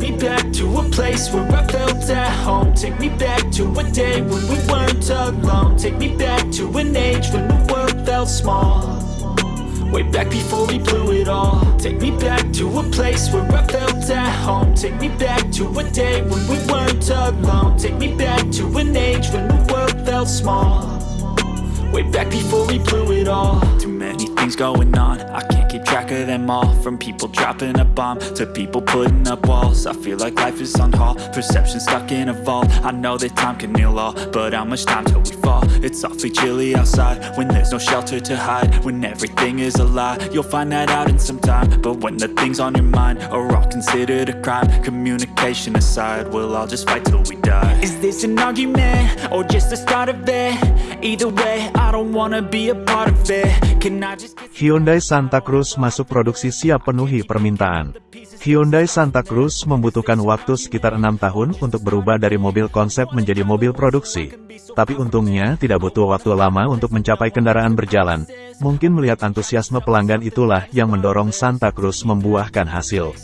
me back to a place where I felt at home. Take me back to a day when we weren't alone. Take me back to an age when the world felt small. Way back before we blew it all. Take me back to a place where I felt at home. Take me back to a day when we weren't alone. Take me back to an age when the world felt small Way back before we blew it all. Too many things going on. I can't keep track of them all. From people dropping a bomb To people putting up walls. I feel like life is on hold. Perception stuck in a vault. I know that time can heal all But how much time till we fall? It's awfully chilly outside When there's no shelter to hide. When everything is a lie You'll find that out in some time. But when the things on your mind Are all considered a crime Communication aside We'll all just fight till we die Is this an argument? Or just the start of it? Either way, I don't wanna be a part of it Can I just Hyundai Santa Cruz masuk produksi siap penuhi permintaan. Hyundai Santa Cruz membutuhkan waktu sekitar enam tahun untuk berubah dari mobil konsep menjadi mobil produksi. Tapi untungnya tidak butuh waktu lama untuk mencapai kendaraan berjalan. Mungkin melihat antusiasme pelanggan itulah yang mendorong Santa Cruz membuahkan hasil.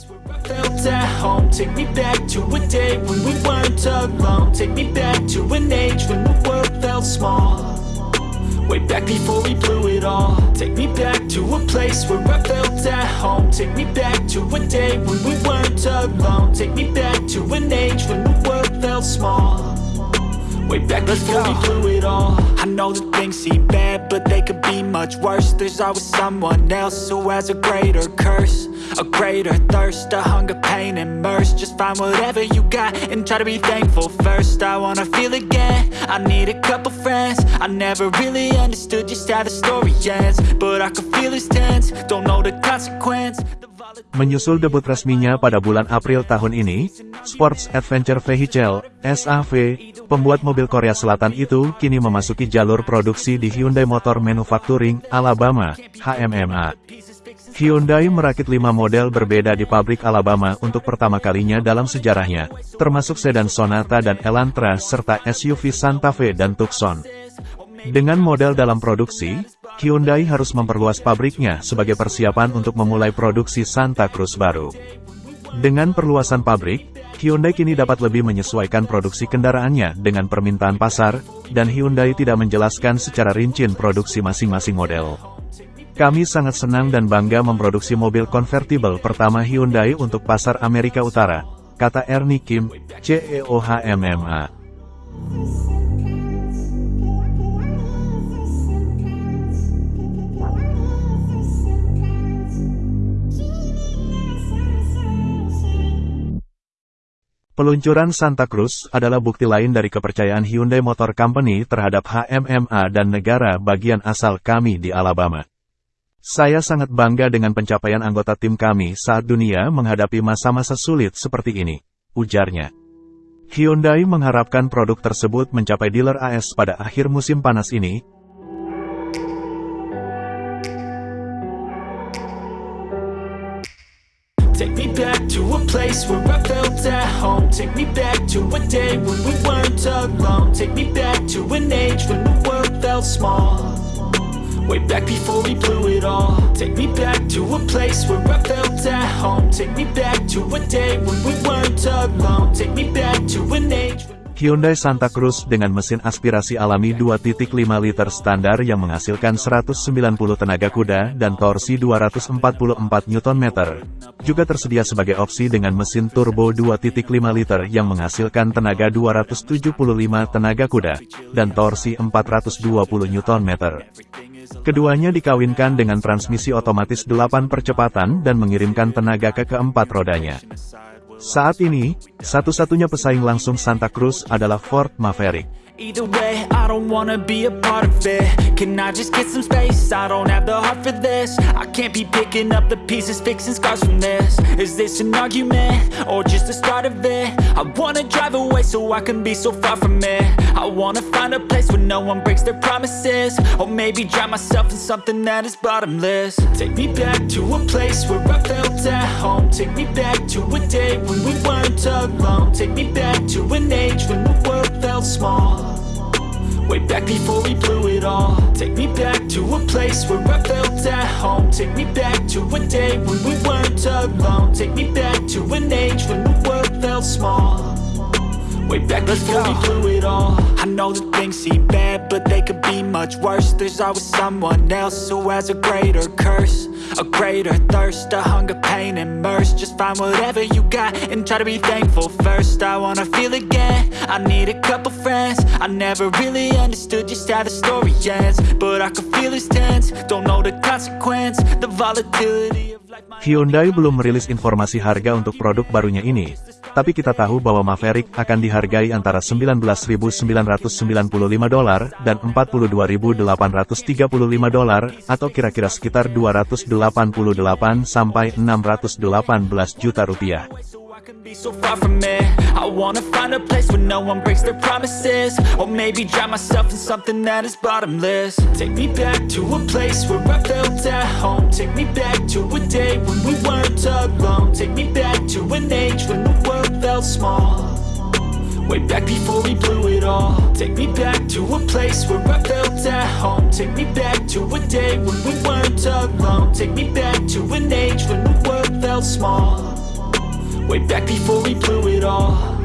At home. Take me back to a day when we weren't alone. Take me back to an age when the world felt small. Way back before we blew it all. Take me back to a place where I felt at home. Take me back to a day when we weren't alone. Take me back to an age when the world felt small. Way back before we blew it all. I know that things seem bad, but they could be much worse. There's always someone else who has a greater curse A greater thirst, a hunger, pain, and mercy. Just find whatever you got and try to be thankful first. I wanna feel again, I need a couple friends. I never really understood just how the story ends But I can feel it's tense, don't know the consequence Menyusul debut resminya pada bulan April tahun ini, Sports Adventure Vehicle, SAV, pembuat mobil Korea Selatan itu kini memasuki jalur produksi di Hyundai Motor Manufacturing, Alabama, HMMA. Hyundai merakit lima model berbeda di pabrik Alabama untuk pertama kalinya dalam sejarahnya, termasuk sedan Sonata dan Elantra serta SUV Santa Fe dan Tucson. Dengan model dalam produksi, Hyundai harus memperluas pabriknya sebagai persiapan untuk memulai produksi Santa Cruz baru. Dengan perluasan pabrik, Hyundai kini dapat lebih menyesuaikan produksi kendaraannya dengan permintaan pasar, dan Hyundai tidak menjelaskan secara rinci produksi masing-masing model. Kami sangat senang dan bangga memproduksi mobil konvertibel pertama Hyundai untuk pasar Amerika Utara, kata Ernie Kim, CEO HMMA. Peluncuran Santa Cruz adalah bukti lain dari kepercayaan Hyundai Motor Company terhadap HMMA dan negara bagian asal kami di Alabama. Saya sangat bangga dengan pencapaian anggota tim kami saat dunia menghadapi masa-masa sulit seperti ini, ujarnya. Hyundai mengharapkan produk tersebut mencapai dealer AS pada akhir musim panas ini, Take me back to a place where I at home. Take me back to a day when we weren't alone. Take me back to an age when the world felt small. Way back before we blew it all. Take me back to a place where I felt at home. Take me back to a day when we weren't alone. Take me Hyundai Santa Cruz dengan mesin aspirasi alami 2.5 liter standar yang menghasilkan 190 tenaga kuda dan torsi 244 Nm. Juga tersedia sebagai opsi dengan mesin turbo 2.5 liter yang menghasilkan tenaga 275 tenaga kuda dan torsi 420 Nm. Keduanya dikawinkan dengan transmisi otomatis 8 percepatan dan mengirimkan tenaga ke keempat rodanya. Saat ini, satu-satunya pesaing langsung Santa Cruz adalah Ford Maverick. Either way, I don't wanna be a part of it. Can I just get some space? I don't have the heart for this. I can't be picking up the pieces, fixing scars from this. Is this an argument? Or just the start of it? I wanna drive away so I can be so far from it. I wanna find a place where no one breaks their promises. Or maybe drown myself in something that is bottomless. Take me back to a place where I felt at home. Take me back to a day when we weren't alone. Take me back to an age when the world felt small Way back before we blew it all. Take me back to a place where I felt at home. Take me back to a day when we weren't alone. Take me back to an age when the world felt small. Way back before we blew it all. I know that things seem bad, but they could be much worse. There's always someone else who has a greater curse A greater thirst, a hunger, pain, and mercy. Just find whatever you got and try to be thankful first. I wanna feel again, I need a couple friends. I never really understood just how the story ends But I can feel it's tense, don't know the consequence The volatility Hyundai belum merilis informasi harga untuk produk barunya ini, tapi kita tahu bahwa Maverick akan dihargai antara 19.995 dolar dan 42.835 dolar, atau kira-kira sekitar 288 sampai 618 juta rupiah. I be so far from it. I wanna find a place where no one breaks their promises. Or maybe drown myself in something that is bottomless. Take me back to a place where I felt at home. Take me back to a day when we weren't alone. Take me back to an age when the world felt small. Way back before we blew it all. Take me back to a place where I felt at home. Take me back to a day when we weren't alone. Take me back to an age when the world felt small Way back before we blew it all